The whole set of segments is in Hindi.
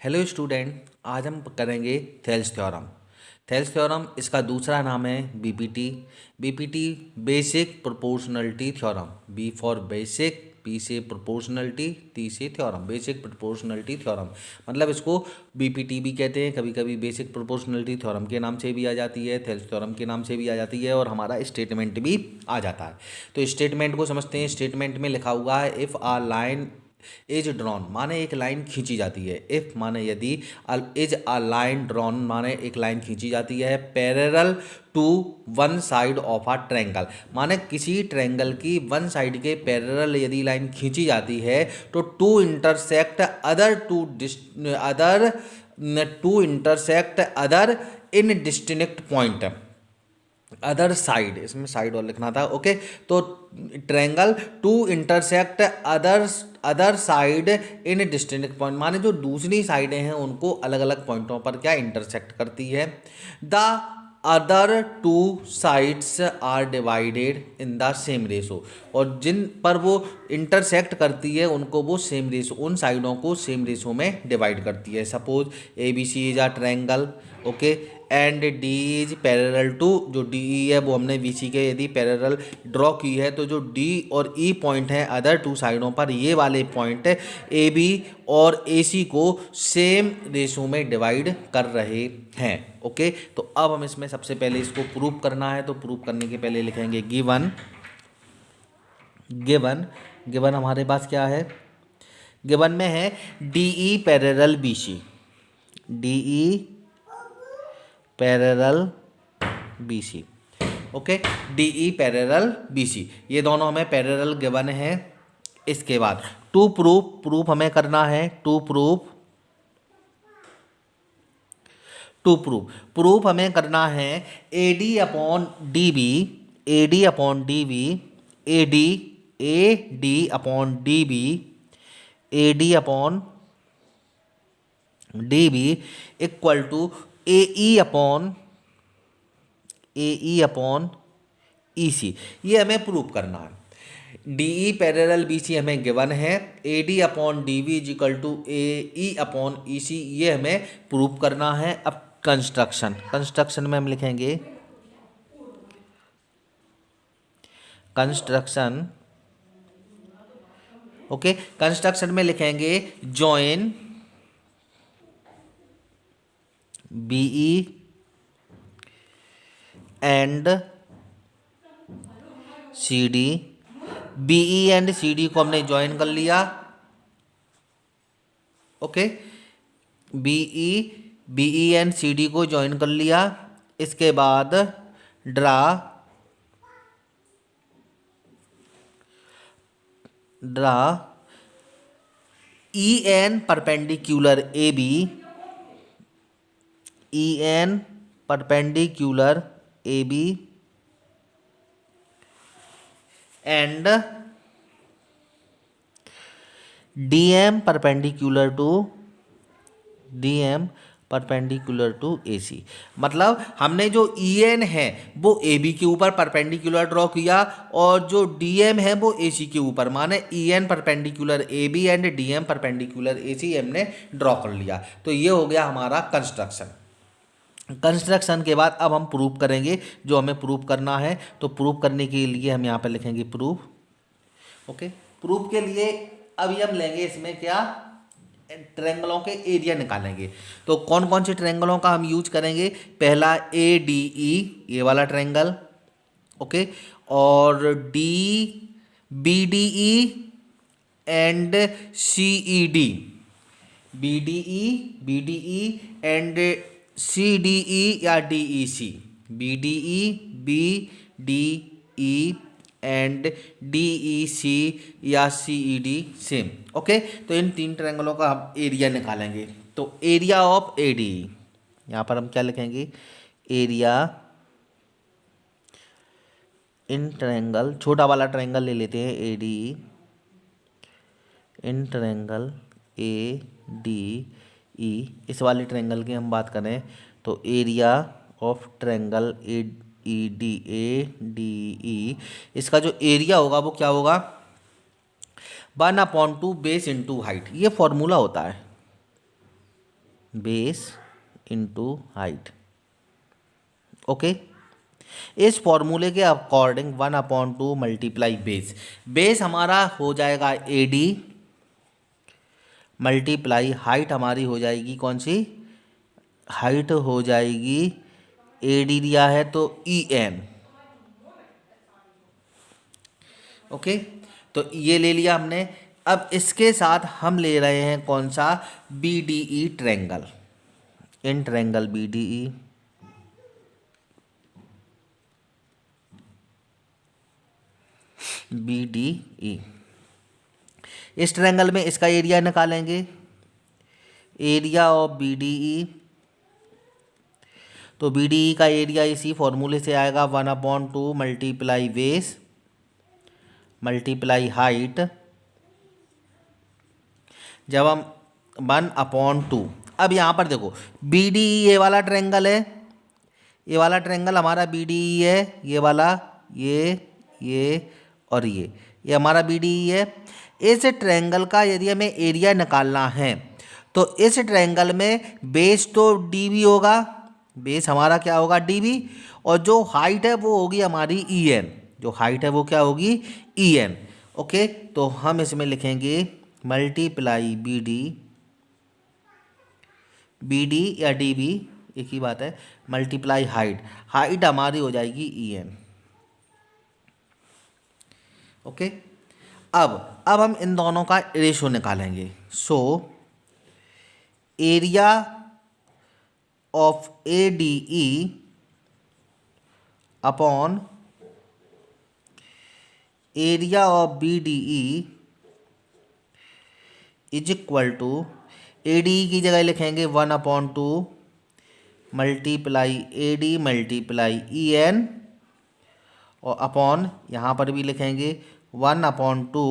हेलो स्टूडेंट, आज हम करेंगे थेल्स थ्योरम। थेल्स थ्योरम, इसका दूसरा नाम है BPT BPT basic proportionality theorem. B for basic P से प्रोपोर्शनलिटी टी से थ्योरम। Basic proportionality theorem. मतलब इसको बीपीटी भी कहते हैं कभी कभी बेसिक प्रोपोर्शनलिटी थ्योरम के नाम से भी आ जाती है, थेल्स थ्योरम के नाम से भी आ जाती है और हमारा स्टेटमेंट भी आ जाता है। तो स्टेटमेंट को समझते हैं, स्टेटमेंट में लिखा हुआ है if a line is drawn माने एक लाइन खींची जाती है। इफ़ माने यदि इज़ अ लाइन ड्रॉन माने एक लाइन खींची जाती है। Parallel to one side of a triangle माने किसी ट्रैंगल की वन साइड के पैरेलल यदि लाइन खींची जाती है तो to intersect other to other to intersect other in distinct point other side इसमें साइड और लिखना था ओके तो triangle to intersect other other side in distinct point माने जो दूसरी साइडें हैं, उनको अलग अलग पॉइंटों पर क्या इंटरसेक्ट करती है? The other two sides are divided in the same ratio और जिन पर वो इंटरसेक्ट करती है, उनको वो सेम रेशो उन साइडों को सेम रेशो में डिवाइड करती है. Suppose A B C is a triangle okay and D is parallel to जो डी ई है, वो हमने वी सी के यदि पैरल ड्रॉ की है तो जो डी और ई e पॉइंट है अदर टू साइडों पर, ये वाले पॉइंट ए बी और ए सी को सेम रेशो में डिवाइड कर रहे हैं ओके तो अब हम इसमें सबसे पहले इसको प्रूव करना है तो प्रूव करने के पहले लिखेंगे गिवन गिवन गिवन हमारे पास क्या है? गिवन में है D E parallel B C D E parallel B C okay D E parallel B C ये दोनों हमें पैरेलल गिवन है इसके बाद। टू प्रूफ प्रूफ हमें करना है। To proof to proof proof हमें करना है A D upon D B A D upon D B A D A D upon D B A D upon D B equal to A E upon A E upon E C ये हमें प्रूव करना है। D E parallel B C हमें गिवन है। A D upon D V equal to A E upon E C ये हमें प्रूव करना है। अब कंस्ट्रक्शन कंस्ट्रक्शन में हम लिखेंगे। कंस्ट्रक्शन ओके कंस्ट्रक्शन में लिखेंगे join B E and C D B E and C D को हमने ज्वाइन कर लिया। Okay B E B E and C D को ज्वाइन कर लिया। इसके बाद draw draw E N perpendicular A B E N perpendicular A B and D M perpendicular to D M perpendicular to A C मतलब हमने जो ई e एन है, वो ए बी के ऊपर परपेंडिकुलर ड्रॉ किया और जो डी एम है, वो ए सी के ऊपर। माने E N perpendicular A B and D M perpendicular A C हमने ड्रॉ कर लिया। तो ये हो गया हमारा कंस्ट्रक्शन कंस्ट्रक्शन के बाद अब हम प्रूफ करेंगे जो हमें प्रूफ करना है। तो प्रूफ करने के लिए हम यहाँ पर लिखेंगे प्रूफ। ओके? प्रूफ के लिए अभी हम लेंगे इसमें क्या? ट्रेंगलों के एरिया निकालेंगे। तो कौन कौन से ट्रेंगलों का हम यूज़ करेंगे? पहला ए डी ई ये वाला ट्रेंगल। ओके? और D B D E and C E D B D E B D E and C D E या D E C B D E B D E and D E C या C E D same okay तो इन तीन ट्रायंगलों का हम एरिया निकालेंगे। तो एरिया ऑफ़ ए डी यहाँ पर हम क्या लिखेंगे? एरिया इन ट्रायंगल छोटा वाला ट्रायंगल ले लेते हैं A D in triangle A D E इस वाले ट्रेंगल की हम बात करें तो area of triangle A E D A D E इसका जो एरिया होगा वो क्या होगा? One upon two base into height ये फॉर्मूला होता है। बेस इंटू हाइट ओके इस फॉर्मूले के according one upon two multiply base base हमारा हो जाएगा ए डी मल्टीप्लाई हाइट हमारी हो जाएगी कौन सी? हाइट हो जाएगी ए डी दिया है तो ई एन ओके तो ये ले लिया हमने। अब इसके साथ हम ले रहे हैं कौन सा? B D E triangle in triangle B D E B D E इस ट्रैंगल में इसका एरिया निकालेंगे। Area of B D E तो बी डी ई का एरिया इसी फॉर्मूले से आएगा। One upon two multiply base multiply height जब हम वन अपॉन टू अब यहाँ पर देखो बी डी ई ये वाला ट्रेंगल है। ये वाला ट्रेंगल हमारा बी डी ई है। ये वाला, ये ये और ये। ये हमारा बी डी ई है। इस ट्रेंगल का यदि हमें एरिया निकालना है तो इस ट्रेंगल में बेस तो डी बी होगा। बेस हमारा क्या होगा? डी बी और जो हाइट है, वो होगी हमारी ई एन जो हाइट है, वो क्या होगी? ई एन ओके तो हम इसमें लिखेंगे multiply B D B D या डी बी एक ही बात है मल्टीप्लाई हाइट हाइट हमारी हो जाएगी ई एन ओके अब अब हम इन दोनों का रेशो निकालेंगे। So area of A D E upon area of B D E is equal to A D की जगह लिखेंगे one upon two multiply A D multiply E N और अपॉन यहाँ पर भी लिखेंगे one upon two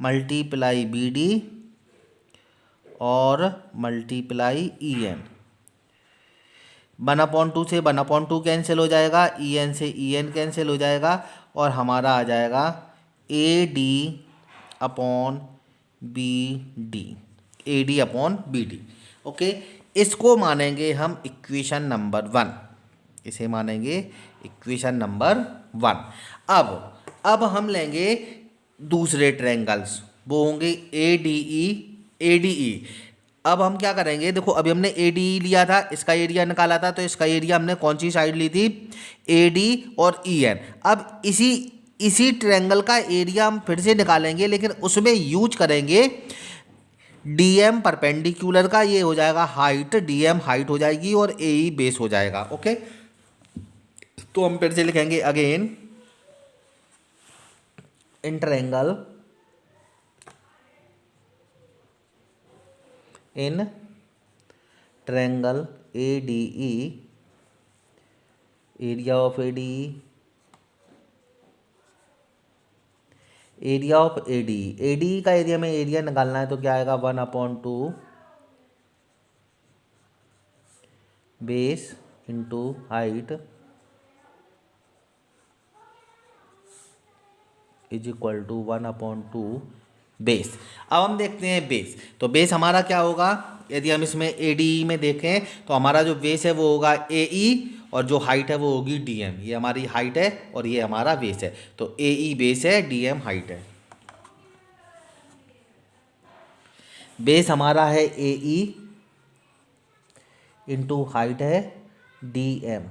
multiply B D और multiply E N. One upon two से वन अपॉन टू कैंसिल हो जाएगा, ई एन से ई एन कैंसिल हो जाएगा और हमारा आ जाएगा A D upon B D, A D upon B D. Okay, इसको मानेंगे हम इक्वेशन नंबर वन। इसे मानेंगे इक्वेशन नंबर वन। अब अब हम लेंगे दूसरे ट्रैंगल्स वो होंगे ए डी ई ए डी ई अब हम क्या करेंगे? देखो, अभी हमने ए डी ई लिया था, इसका एरिया निकाला था तो इसका एरिया हमने कौन सी साइड ली थी? ए डी और ई e एन अब इसी इसी ट्रैंगल का एरिया हम फिर से निकालेंगे, लेकिन उसमें यूज़ करेंगे डी एम परपेंडिकुलर का, ये हो जाएगा हाइट डी एम हाइट हो जाएगी और ए ई बेस हो जाएगा ओके तो हम फिर से लिखेंगे again in triangle in triangle ADE area of ADE area of A D A D का एरिया में एरिया निकालना है तो क्या आएगा? One upon two base into height is equal to one upon two base अब हम देखते हैं बेस तो बेस हमारा क्या होगा? यदि हम इसमें ए डी में देखें तो हमारा जो बेस है वो होगा ए ई e और जो हाइट है वो होगी डी एम ये हमारी हाइट है और ये हमारा बेस है. तो ए ई बेस है डी एम हाइट है. बेस हमारा है ए ई इंटू हाइट है डी एम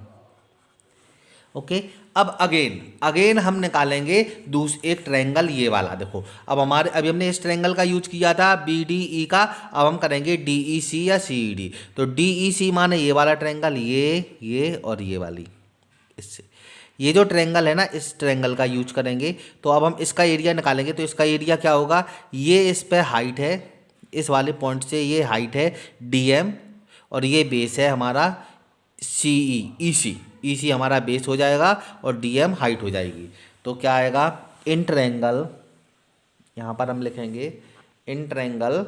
ओके अब अगेन अगेन हम निकालेंगे दूस, एक ट्रैंगल ये वाला देखो। अब हमारे, अभी हमने इस ट्रेंगल का यूज़ किया था बी डी ई का। अब हम करेंगे डी ई सी या सी ई डी तो डी ई सी माने ये वाला ट्रैंगल ये ये और ये वाली। इससे। ये जो ट्रेंगल है ना, इस ट्रैंगल का यूज़ करेंगे। तो अब हम इसका एरिया निकालेंगे तो इसका एरिया क्या होगा? ये इस पर हाइट है। इस वाले पॉइंट से ये हाइट है डी एम और ये बेस है हमारा सी ई ई सी ई सी हमारा बेस हो जाएगा और डी एम हाइट हो जाएगी। तो क्या आएगा? इन ट्रैंगल यहाँ पर हम लिखेंगे इन ट्रैंगल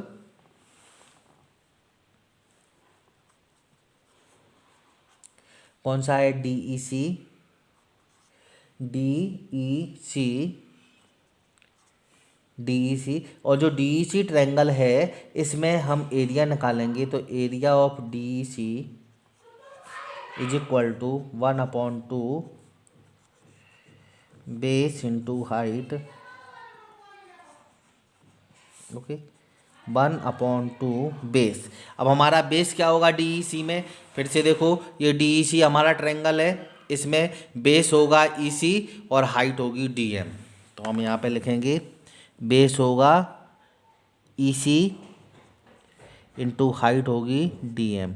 कौन सा है? D E C D E C D E C और जो डी ई सी ट्रैंगल है, इसमें हम एरिया निकालेंगे तो area of D E C is equal to one upon two base into height okay one upon two base अब हमारा बेस क्या होगा डी ई सी में? फिर से देखो, ये डी ई सी हमारा ट्रेंगल है। इसमें बेस होगा ई सी और हाइट होगी डी एम तो हम यहाँ पे लिखेंगे बेस होगा ई सी इंटू हाइट होगी डी एम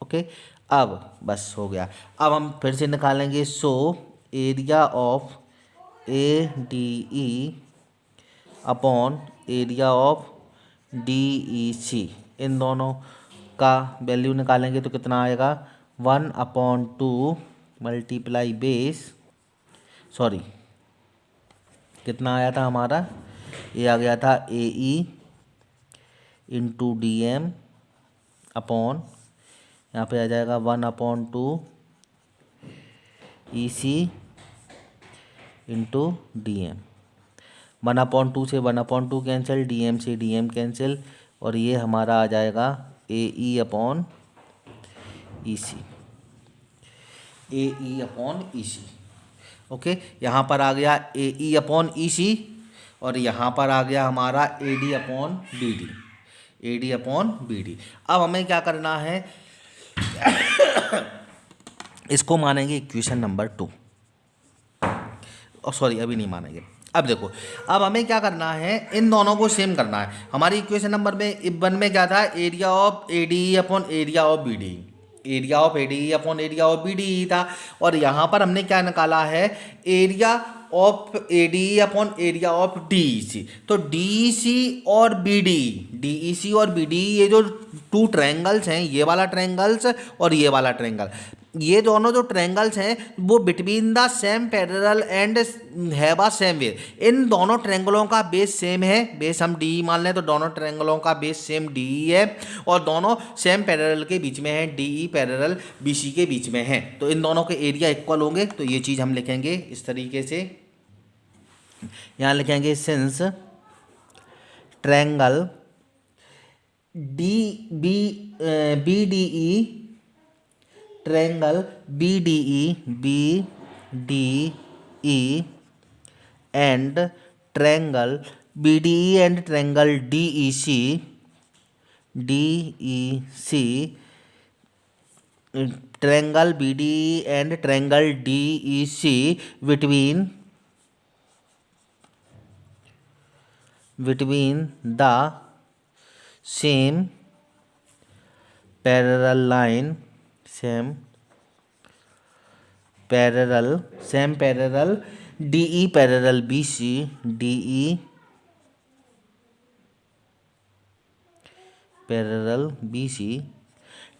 ओके अब बस हो गया। अब हम फिर से निकालेंगे so area of A D E upon area of D E C इन दोनों का वैल्यू निकालेंगे तो कितना आएगा? One upon two multiply base sorry कितना आया था हमारा? ये आ गया था A E into D M upon यहाँ पे आ जाएगा one upon two E C into D M one upon two से one upon two cancel D M से डी एम कैंसिल और ये हमारा आ जाएगा A E upon E C A E upon E C okay यहाँ पर आ गया ए ई अपॉन ई सी और यहाँ पर आ गया हमारा A D upon B D A D upon B D अब हमें क्या करना है? इसको मानेंगे इक्वेशन नंबर टू सॉरी अभी नहीं मानेंगे। अब देखो, अब हमें क्या करना है? इन दोनों को सेम करना है। हमारी इक्वेशन नंबर में वन में क्या था? Area of A D upon area of B D area of A D upon area of B D था। और यहाँ पर हमने क्या निकाला है? Area of A D upon area of D C तो डी सी और B D D E C और बी डी ये जो टू ट्रैंगल्स हैं, ये वाला ट्रैंगल्स और ये वाला ट्रैंगल ये दोनों जो ट्रैंगल्स हैं, वो between the same parallel and have same वे इन दोनों ट्रैंगलों का बेस सेम है। बेस हम डी मान लें तो दोनों ट्रैंगलों का बेस सेम डी है और दोनों सेम पैरेलल के बीच में है। D E parallel B C के बीच में है। तो इन दोनों के एरिया इक्वल होंगे। तो ये चीज़ हम लिखेंगे इस तरीके से। यहाँ लिखेंगे since triangle D B B D E triangle BDE BDE and triangle BDE and triangle DEC DEC triangle BDE and triangle DEC between between the same parallel line same parallel same parallel D E parallel B C D E parallel B C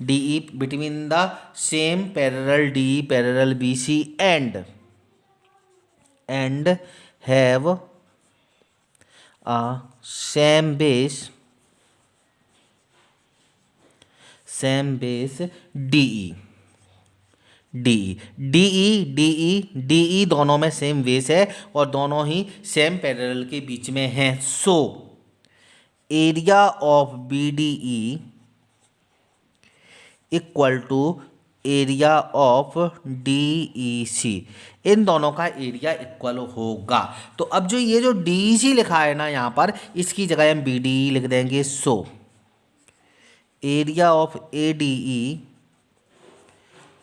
D E between the same parallel D E parallel B C and and have a same base same base D D D D D दोनों में सेम बेस है और दोनों ही सेम पैरेलल के बीच में हैं. So area of B D E equal to area of D E C इन दोनों का एरिया इक्वल होगा. तो अब जो ये जो डी ई सी लिखा है ना यहाँ पर इसकी जगह हम बी डी ई लिख देंगे. So so, area of A D E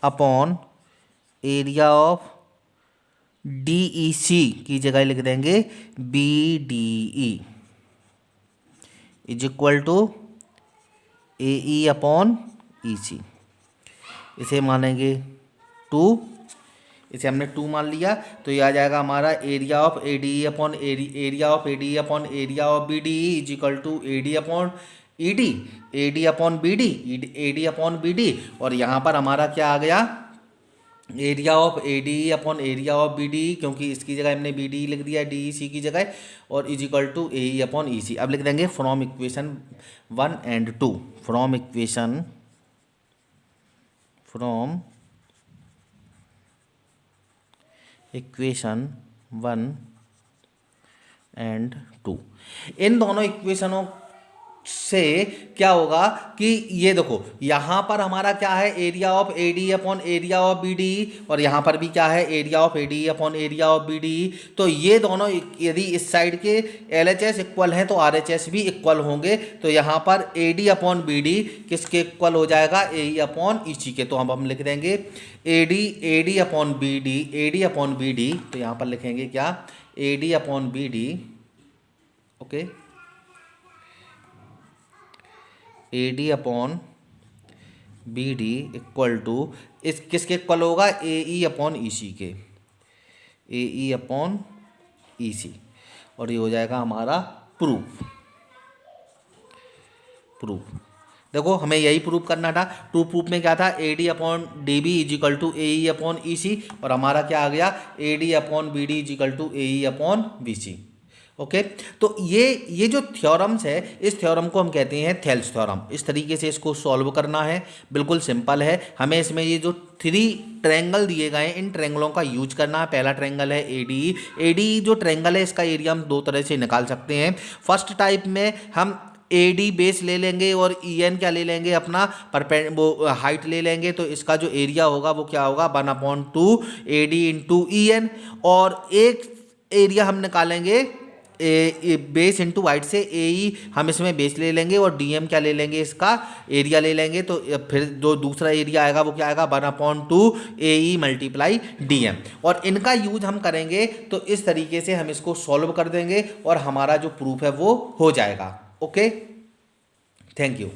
upon area of D E C की जगह लिख देंगे B D E is equal to A E upon E C इसे मानेंगे टू इसे हमने टू मान लिया तो ये आ जाएगा हमारा area of A D upon area of A D upon area of B D E is equal to A D upon E D A D upon B D A D upon B D और यहाँ पर हमारा क्या आ गया? Area of A D upon area of B D क्योंकि इसकी जगह हमने बी डी लिख दिया डी ई सी की जगह, और is equal to A E upon E C अब लिख देंगे from equation one and two from equation from equation one and two इन दोनों इक्वेशनों से क्या होगा कि ये देखो, यहाँ पर हमारा क्या है? Area of A D upon area of B D और यहाँ पर भी क्या है? Area of A D upon area of B D तो ये दोनों यदि इस साइड के एल एच एस इक्वल हैं तो आर एच एस भी इक्वल होंगे। तो यहाँ पर A D upon B D किसके इक्वल हो जाएगा? ए अपॉन ई सी के। तो हम हम लिख देंगे A D A D upon B D A D upon B D तो यहाँ पर लिखेंगे क्या? A D upon B D okay A D upon B D equal to इस किसके इक्वल होगा? ए ई अपॉन ई सी के। ए ई अपॉन ई सी और ये हो जाएगा हमारा प्रूफ प्रूफ देखो, हमें यही प्रूफ करना था। टू प्रूफ में क्या था? A D upon D B is equal to A E upon E C और हमारा क्या आ गया? A D upon B D is equal to A E upon B C okay? तो ये ये जो थ्योरम्स है, इस थ्योरम को हम कहते हैं थेल्स थ्योरम इस तरीके से इसको सॉल्व करना है। बिल्कुल सिंपल है। हमें इसमें ये जो थ्री ट्रैंगल दिए गए हैं, इन ट्रैंगलों का यूज़ करना है। पहला ट्रैंगल है ए डी ए डी जो ट्रैंगल है, इसका एरिया हम दो तरह से निकाल सकते हैं। फ़र्स्ट टाइप में हम ए डी बेस ले लेंगे और ई एन क्या ले लेंगे? अपना परपेंड वो हाइट ले लेंगे। तो इसका जो एरिया होगा, वो क्या होगा? One upon two A D into E N और एक एरिया हम निकालेंगे ए बेस इंटू वाइट से ए ई हम इसमें बेस ले लेंगे और डी एम क्या ले लेंगे इसका? एरिया ले लेंगे तो फिर जो दूसरा एरिया आएगा, वो क्या आएगा? One upon two A E multiply D M और इनका यूज़ हम करेंगे तो इस तरीके से हम इसको सॉल्व कर देंगे और हमारा जो प्रूफ है वो हो जाएगा। Okay thank you